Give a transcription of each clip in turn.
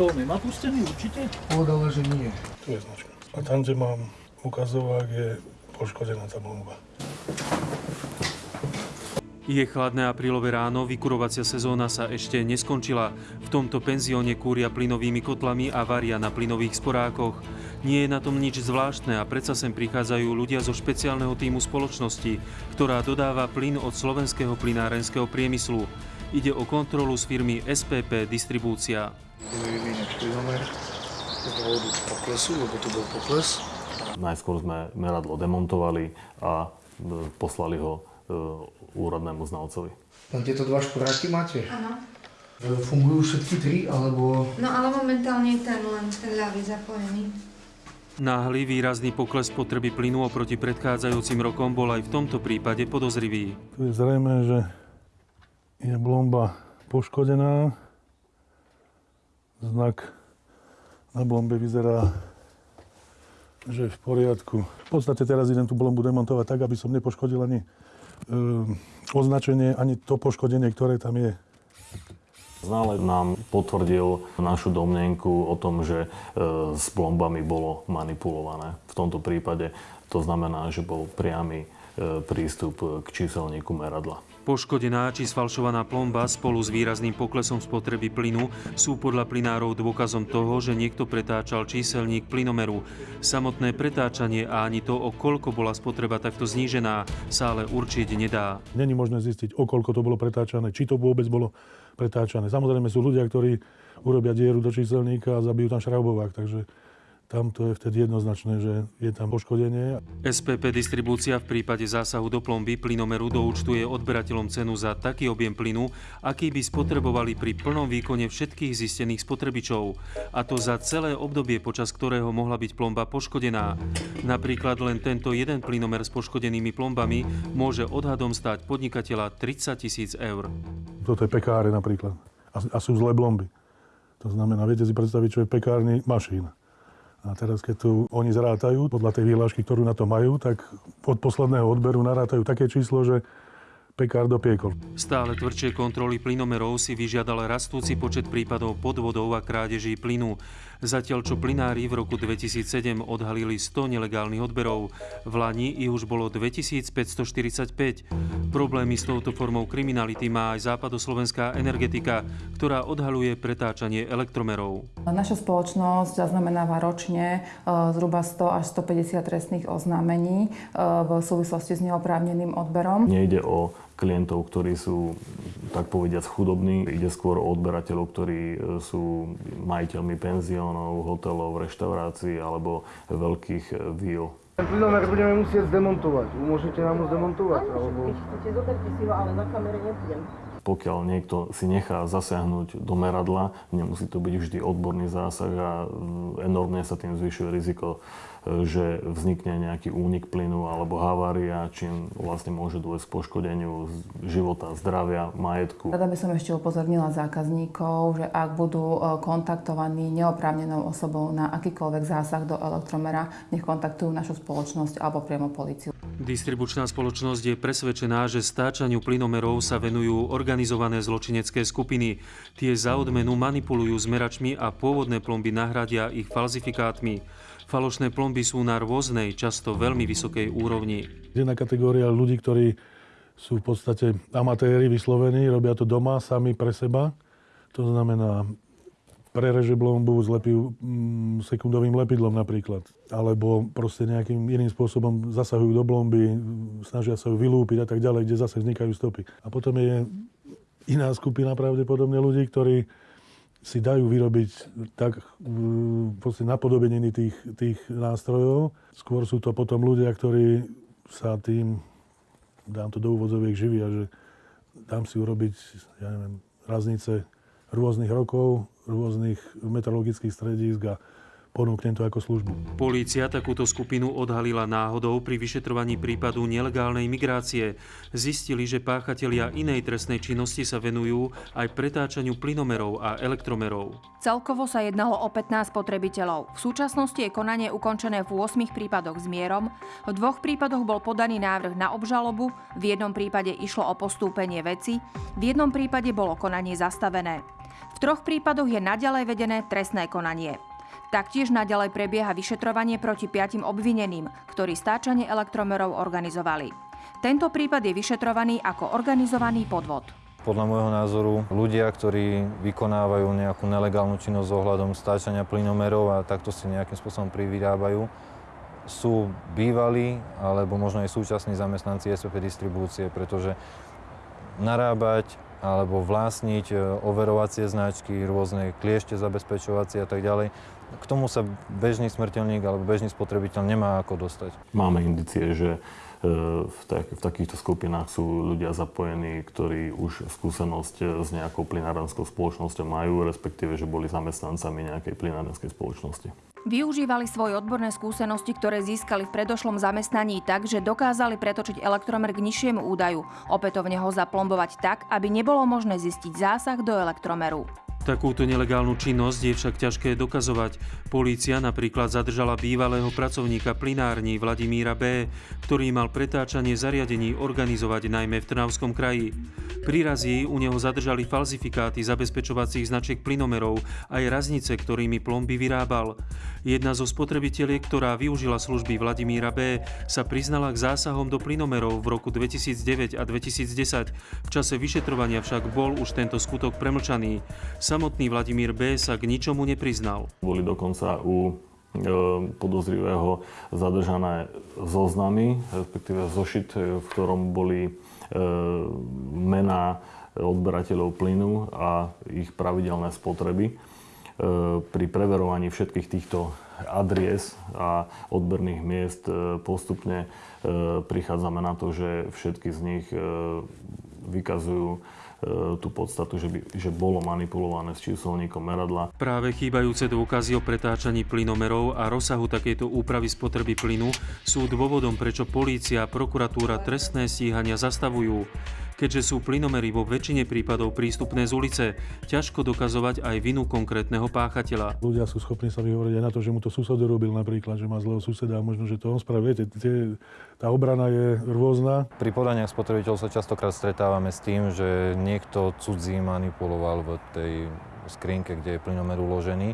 Toto nemá pustený určite? Povedala, že nie. Tu je značka. A tam, kde mám ukazovák, je poškodená tá bomba. Je chladné aprílové ráno, vykurovacia sezóna sa ešte neskončila. V tomto penzióne kúria plynovými kotlami a varia na plynových sporákoch. Nie je na tom nič zvláštne a predsa sem prichádzajú ľudia zo špeciálneho týmu spoločnosti, ktorá dodáva plyn od slovenského plynárenského priemyslu. Ide o kontrolu z firmy SPP Distribúcia. Vyvíňať plynomer z dôvodu poklesu, lebo tu bol pokles. Najskôr sme meradlo demontovali a e, poslali ho e, úradnému znalcovi. Len tieto dva šporáky máte? Áno. E, Fungujú všetky tri, alebo... No ale momentálne je ten len ten ľavý zapojený. Náhly výrazný pokles potreby plynu oproti predchádzajúcim rokom bol aj v tomto prípade podozrivý. Tu je zrejme, že je blomba poškodená. Znak na blombe vyzerá, že je v poriadku. V podstate teraz idem tú blombu demontovať tak, aby som nepoškodil ani e, označenie, ani to poškodenie, ktoré tam je. Znalec nám potvrdil našu domnenku o tom, že e, s plombami bolo manipulované. V tomto prípade to znamená, že bol priamy e, prístup k číselníku meradla. Poškodená či sfalšovaná plomba spolu s výrazným poklesom spotreby plynu sú podľa plynárov dôkazom toho, že niekto pretáčal číselník plynomeru. Samotné pretáčanie a ani to, o koľko bola spotreba takto znížená, sa ale určiť nedá. Není možné zistiť, o koľko to bolo pretáčané, či to vôbec bolo pretáčané. Samozrejme sú ľudia, ktorí urobia dieru do číselníka a zabijú tam šraubovák, takže tam to je vtedy jednoznačné, že je tam poškodenie. SPP Distribúcia v prípade zásahu do plomby plynomeru doúčtuje odberateľom cenu za taký objem plynu, aký by spotrebovali pri plnom výkone všetkých zistených spotrebičov. A to za celé obdobie, počas ktorého mohla byť plomba poškodená. Napríklad len tento jeden plynomer s poškodenými plombami môže odhadom stáť podnikateľa 30 tisíc eur. Toto je pekáre napríklad. A, a sú zlé blomby. To znamená, viete si predstaviť, čo je pekárny mašína. A teraz, keď tu oni zrátajú, podľa tej výhlášky, ktorú na to majú, tak od posledného odberu narátajú také číslo, že pekár dopiekol. Stále tvrdšie kontroly plynomerov si vyžiadal rastúci počet prípadov podvodov a krádeží plynu. Zatiaľ, čo plynári v roku 2007 odhalili 100 nelegálnych odberov, v Lani ich už bolo 2545. Problémy s touto formou kriminality má aj západoslovenská energetika, ktorá odhaluje pretáčanie elektromerov. Naša spoločnosť zaznamenáva ročne e, zhruba 100 až 150 trestných oznámení e, v súvislosti s neoprávneným odberom. Nejde o klientov, ktorí sú, tak povediac, chudobní. Ide skôr o odberateľov, ktorí e, sú majiteľmi penziónov, hotelov, reštaurácií alebo veľkých e, víl. Ten plynomer budeme musieť zdemontovať. Umožníte nám ho zdemontovať? Alebo... Chcete, zoberte si ho, ale na kamere nebudem. Pokiaľ niekto si nechá zasiahnuť do meradla, nemusí to byť vždy odborný zásah a mm, enormne sa tým zvyšuje riziko že vznikne nejaký únik plynu alebo havária, čím vlastne môže dôjsť k poškodeniu života, zdravia, majetku. Rada by som ešte upozornila zákazníkov, že ak budú e, kontaktovaní neoprávnenou osobou na akýkoľvek zásah do elektromera, nech kontaktujú našu spoločnosť alebo priamo policiu. Distribučná spoločnosť je presvedčená, že stáčaniu plynomerov sa venujú organizované zločinecké skupiny. Tie za odmenu manipulujú zmeračmi a pôvodné plomby nahradia ich falzifikátmi. Falošné plomby sú na rôznej, často veľmi vysokej úrovni. Jedna kategória ľudí, ktorí sú v podstate amatéri vyslovení, robia to doma, sami pre seba. To znamená, prereže blombu, zlepí mm, sekundovým lepidlom napríklad. Alebo proste nejakým iným spôsobom zasahujú do blomby, snažia sa ju vylúpiť a tak ďalej, kde zase vznikajú stopy. A potom je iná skupina pravdepodobne ľudí, ktorí si dajú vyrobiť tak proste napodobeniny tých, tých nástrojov. Skôr sú to potom ľudia, ktorí sa tým, dám to do úvodzoviek, živia, že dám si urobiť, ja neviem, raznice rôznych rokov, rôznych meteorologických stredísk a ponúknem to ako službu. Polícia takúto skupinu odhalila náhodou pri vyšetrovaní prípadu nelegálnej migrácie. Zistili, že páchatelia inej trestnej činnosti sa venujú aj pretáčaniu plynomerov a elektromerov. Celkovo sa jednalo o 15 spotrebiteľov. V súčasnosti je konanie ukončené v 8 prípadoch s mierom, v dvoch prípadoch bol podaný návrh na obžalobu, v jednom prípade išlo o postúpenie veci, v jednom prípade bolo konanie zastavené. Troch prípadoch je naďalej vedené trestné konanie. Taktiež naďalej prebieha vyšetrovanie proti piatim obvineným, ktorí stáčanie elektromerov organizovali. Tento prípad je vyšetrovaný ako organizovaný podvod. Podľa môjho názoru ľudia, ktorí vykonávajú nejakú nelegálnu činnosť ohľadom stáčania plynomerov a takto si nejakým spôsobom privyrábajú, sú bývalí alebo možno aj súčasní zamestnanci SPP distribúcie, pretože narábať alebo vlastniť e, overovacie značky, rôzne kliešte zabezpečovacie a tak ďalej, k tomu sa bežný smrteľník alebo bežný spotrebiteľ nemá ako dostať. Máme indicie, že e, v, tak, v takýchto skupinách sú ľudia zapojení, ktorí už skúsenosť e, s nejakou plynárenskou spoločnosťou majú, respektíve, že boli zamestnancami nejakej plynárenskej spoločnosti. Využívali svoje odborné skúsenosti, ktoré získali v predošlom zamestnaní tak, že dokázali pretočiť elektromer k nižšiemu údaju, opätovne ho zaplombovať tak, aby nebolo možné zistiť zásah do elektromeru. Takúto nelegálnu činnosť je však ťažké dokazovať. Polícia napríklad zadržala bývalého pracovníka plinární Vladimíra B., ktorý mal pretáčanie zariadení organizovať najmä v Trnavskom kraji. Pri razí u neho zadržali falzifikáty zabezpečovacích značiek plynomerov aj raznice, ktorými plomby vyrábal. Jedna zo spotrebiteliek, ktorá využila služby Vladimíra B., sa priznala k zásahom do plynomerov v roku 2009 a 2010. V čase vyšetrovania však bol už tento skutok premlčaný. Samotný Vladimír B. sa k ničomu nepriznal. Boli dokonca u e, podozrivého zadržané zoznamy, respektíve zošit, v ktorom boli e, mená odberateľov plynu a ich pravidelné spotreby. E, pri preverovaní všetkých týchto adries a odberných miest postupne prichádzame na to, že všetky z nich vykazujú E, tú podstatu, že, by, že bolo manipulované s číselníkom meradla. Práve chýbajúce dôkazy o pretáčaní plynomerov a rozsahu takejto úpravy spotreby plynu sú dôvodom, prečo polícia a prokuratúra trestné stíhania zastavujú. Keďže sú plynomery vo väčšine prípadov prístupné z ulice, ťažko dokazovať aj vinu konkrétneho páchateľa. Ľudia sú schopní sa vyhovoriť aj na to, že mu to sused robil napríklad, že má zlého suseda a možno, že to on spravil. Viete, tie, tá obrana je rôzna. Pri podaniach spotrebiteľov sa častokrát stretávame s tým, že niekto cudzí manipuloval v tej skrinke, kde je plynomer uložený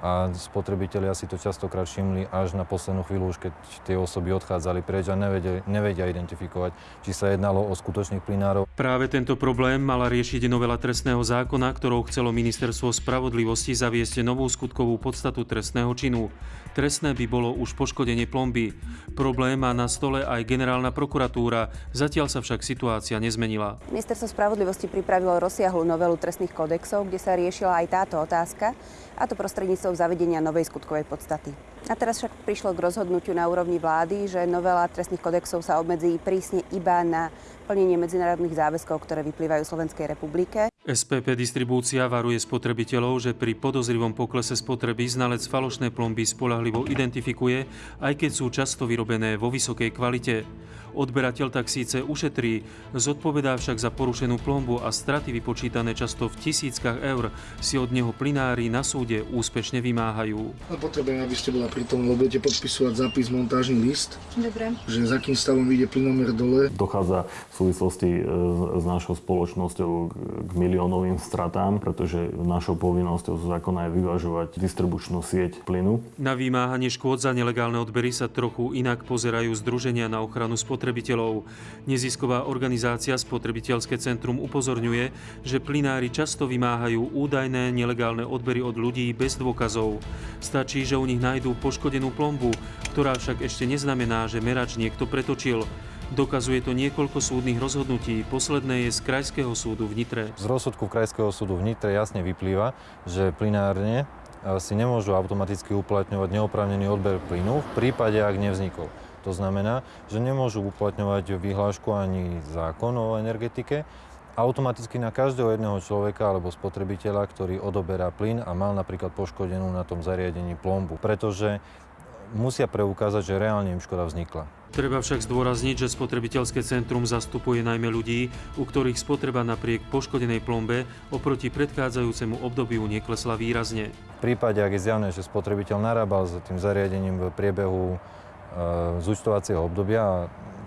a spotrebitelia si to častokrát všimli až na poslednú chvíľu, už keď tie osoby odchádzali preč a nevedia, nevedia identifikovať, či sa jednalo o skutočných plinárov. Práve tento problém mala riešiť novela trestného zákona, ktorou chcelo ministerstvo spravodlivosti zaviesť novú skutkovú podstatu trestného činu. Trestné by bolo už poškodenie plomby. Problém má na stole aj generálna prokuratúra, zatiaľ sa však situácia nezmenila. Ministerstvo spravodlivosti pripravilo rozsiahlu novelu trestných kodexov, kde sa riešila aj táto otázka a to prostredníctvom zavedenia novej skutkovej podstaty. A teraz však prišlo k rozhodnutiu na úrovni vlády, že novela trestných kodexov sa obmedzí prísne iba na plnenie medzinárodných záväzkov, ktoré vyplývajú Slovenskej republike. SPP distribúcia varuje spotrebiteľov, že pri podozrivom poklese spotreby znalec falošné plomby spolahlivo identifikuje, aj keď sú často vyrobené vo vysokej kvalite. Odberateľ tak síce ušetrí, zodpovedá však za porušenú plombu a straty vypočítané často v tisíckach eur si od neho plinári na súde úspešne vymáhajú. Potrebujem, aby ste bola pri tom, lebo budete podpisovať zápis montážny list. Dobre. Že za akým stavom ide plynomer dole. Dochádza v súvislosti e, s našou spoločnosťou k miliónovým stratám, pretože našou povinnosťou z zákona je vyvažovať distribučnú sieť plynu. Na vymáhanie škôd za nelegálne odbery sa trochu inak pozerajú združenia na ochranu spotrebiteľov. Nezisková organizácia Spotrebiteľské centrum upozorňuje, že plinári často vymáhajú údajné nelegálne odbery od ľudí bez dôkazov. Stačí, že u nich nájdú poškodenú plombu, ktorá však ešte neznamená, že merač niekto pretočil. Dokazuje to niekoľko súdnych rozhodnutí. Posledné je z Krajského súdu v Nitre. Z rozsudku Krajského súdu v Nitre jasne vyplýva, že plinárne eh, si nemôžu automaticky uplatňovať neoprávnený odber plynu v prípade, ak nevznikol. To znamená, že nemôžu uplatňovať vyhlášku ani zákon o energetike, automaticky na každého jedného človeka alebo spotrebiteľa, ktorý odoberá plyn a mal napríklad poškodenú na tom zariadení plombu. Pretože musia preukázať, že reálne im škoda vznikla. Treba však zdôrazniť, že spotrebiteľské centrum zastupuje najmä ľudí, u ktorých spotreba napriek poškodenej plombe oproti predchádzajúcemu obdobiu neklesla výrazne. V prípade, ak je zjavné, že spotrebiteľ narábal s tým zariadením v priebehu z účtovacieho obdobia a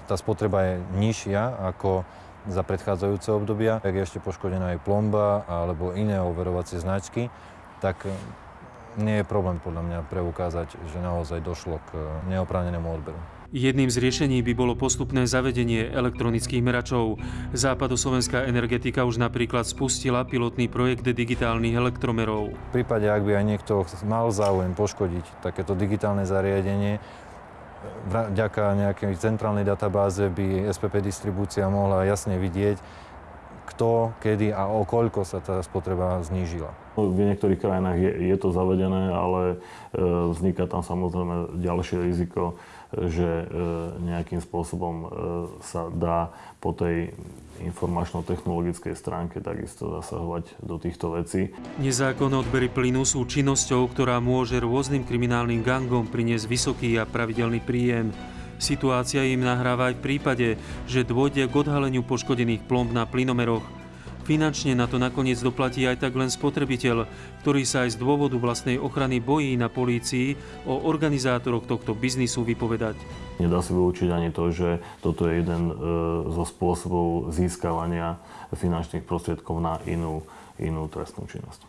tá spotreba je nižšia ako za predchádzajúce obdobia. Ak je ešte poškodená aj plomba alebo iné overovacie značky, tak e, nie je problém podľa mňa preukázať, že naozaj došlo k neoprávnenému odberu. Jedným z riešení by bolo postupné zavedenie elektronických meračov. Západoslovenská energetika už napríklad spustila pilotný projekt digitálnych elektromerov. V prípade, ak by aj niekto mal záujem poškodiť takéto digitálne zariadenie, vďaka nejakej centrálnej databáze by SPP distribúcia mohla jasne vidieť, kto, kedy a o koľko sa tá spotreba znížila. V niektorých krajinách je, je to zavedené, ale e, vzniká tam samozrejme ďalšie riziko, že e, nejakým spôsobom e, sa dá po tej informačno-technologickej stránke takisto zasahovať do týchto vecí. Nezákonné odbery plynu sú činnosťou, ktorá môže rôznym kriminálnym gangom priniesť vysoký a pravidelný príjem. Situácia im nahráva aj v prípade, že dôjde k odhaleniu poškodených plomb na plynomeroch. Finančne na to nakoniec doplatí aj tak len spotrebiteľ, ktorý sa aj z dôvodu vlastnej ochrany bojí na polícii o organizátoroch tohto biznisu vypovedať. Nedá sa vylúčiť ani to, že toto je jeden e, zo spôsobov získavania finančných prostriedkov na inú, inú trestnú činnosť.